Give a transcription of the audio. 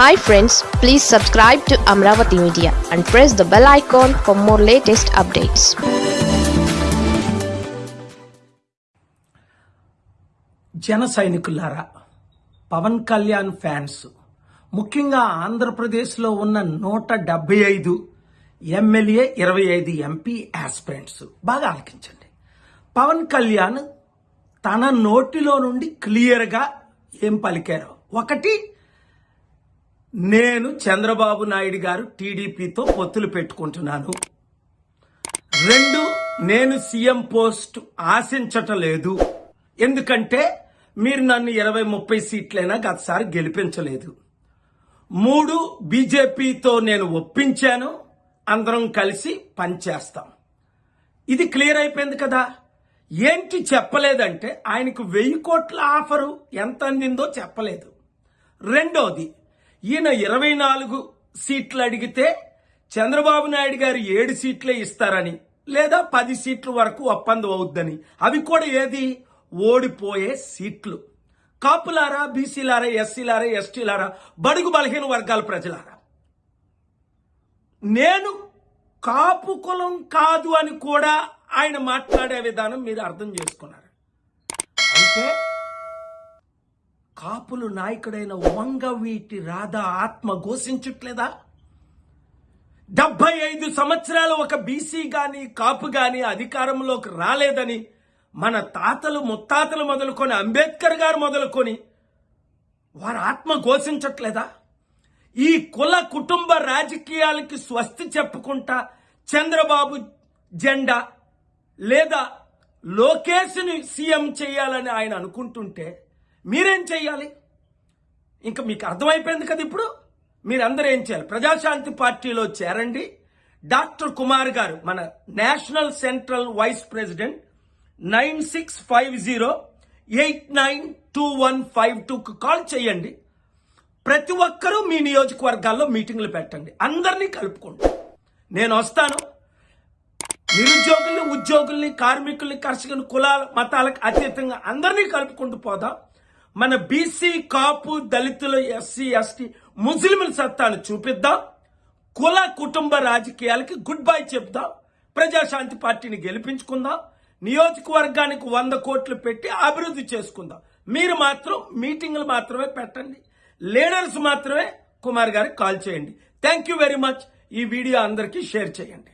Hi friends please subscribe to Amaravati media and press the bell icon for more latest updates జన సైనికులారా Pawan Kalyan fans ముఖ్యంగా ఆంధ్రప్రదేశ్లో ఉన్న నూట డెబ్బై ఐదు ఎమ్మెల్యే ఇరవై ఐదు ఎంపీ ఆస్పిరెంట్స్ బాగా ఆలకించండి. పవన్ కళ్యాణ్ తన నోటిలో నుండి క్లియర్గా ఏం పలికారో. ఒకటి నేను చంద్రబాబు నాయుడు గారు టీడీపీతో పొత్తులు పెట్టుకుంటున్నాను. రెండు నేను సీఎం పోస్ట్ ఆశించటం లేదు. ఎందుకంటే మీరు నన్ను ఇరవై ముప్పై సీట్లైనా గతసారి గెలిపించలేదు. మూడు బీజేపీతో నేను ఒప్పించాను. అందరం కలిసి పనిచేస్తాం. ఇది క్లియర్ అయిపోయింది కదా? ఏంటి చెప్పలేదంటే ఆయనకు వెయ్యి కోట్ల ఆఫరు ఎంత అందిందో చెప్పలేదు. రెండోది ఈయన ఇరవై నాలుగు సీట్లు అడిగితే చంద్రబాబు నాయుడు గారు ఏడు సీట్లే ఇస్తారని లేదా పది సీట్ల వరకు ఒప్పందం అవుద్దని. అవి కూడా ఏది? ఓడిపోయే సీట్లు. కాపులారా బీసీలారా ఎస్సీలారా ఎస్టీలారా బడుగు బలహీన వర్గాల ప్రజలారా? నేను కాపు కులం కాదు అని కూడా ఆయన మాట్లాడే విధానం మీరు అర్థం చేసుకున్నారు. అంటే కాపులు నాయకుడైన వంగవీటి రాధా ఆత్మ ఘోషించట్లేదా? డెబ్బై ఐదు సంవత్సరాలు ఒక బీసీ కానీ కాపు కానీ అధికారంలోకి రాలేదని మన తాతలు ముత్తాతలు మొదలుకొని అంబేద్కర్ గారు మొదలుకొని వారి ఆత్మ ఘోషించట్లేదా? ఈ కుల కుటుంబ రాజకీయాలకి స్వస్తి చెప్పుకుంటా చంద్రబాబు జెండా లేదా లోకేష్ని సీఎం చేయాలని ఆయన అనుకుంటుంటే మీరేం చెయ్యాలి? ఇంకా మీకు అర్థమైపోయింది కదా ఇప్పుడు? మీరందరూ ఏం చేయాలి? ప్రజాశాంతి పార్టీలో చేరండి. డాక్టర్ కుమార్ గారు మన national central vice president nine six five zero eight nine two one five టూకు call చేయండి. ప్రతి ఒక్కరూ మీ నియోజకవర్గాల్లో మీటింగ్లు పెట్టండి. అందరినీ కలుపుకోండి. నేను వస్తాను. నిరుద్యోగుల్ని ఉద్యోగుల్ని కార్మికుల్ని కర్షకుల్ని కులాల మతాలకు అతీతంగా అందరినీ కలుపుకుంటూ పోదాం. మన బీసీ కాపు దళితులు ఎస్సీ ఎస్టీ ముస్లింల సత్తాను చూపిద్దాం. కుల కుటుంబ రాజకీయాలకి గుడ్ బై చెప్దాం. ప్రజాశాంతి పార్టీని గెలిపించుకుందాం. నియోజకవర్గానికి వంద కోట్లు పెట్టి అభివృద్ధి చేసుకుందాం. మీరు మాత్రం మీటింగ్లు మాత్రమే పెట్టండి. లీడర్స్ మాత్రమే కుమార్ గారికి కాల్ చేయండి. థ్యాంక్ యూ వెరీ మచ్ ఈ వీడియో అందరికీ షేర్ చేయండి.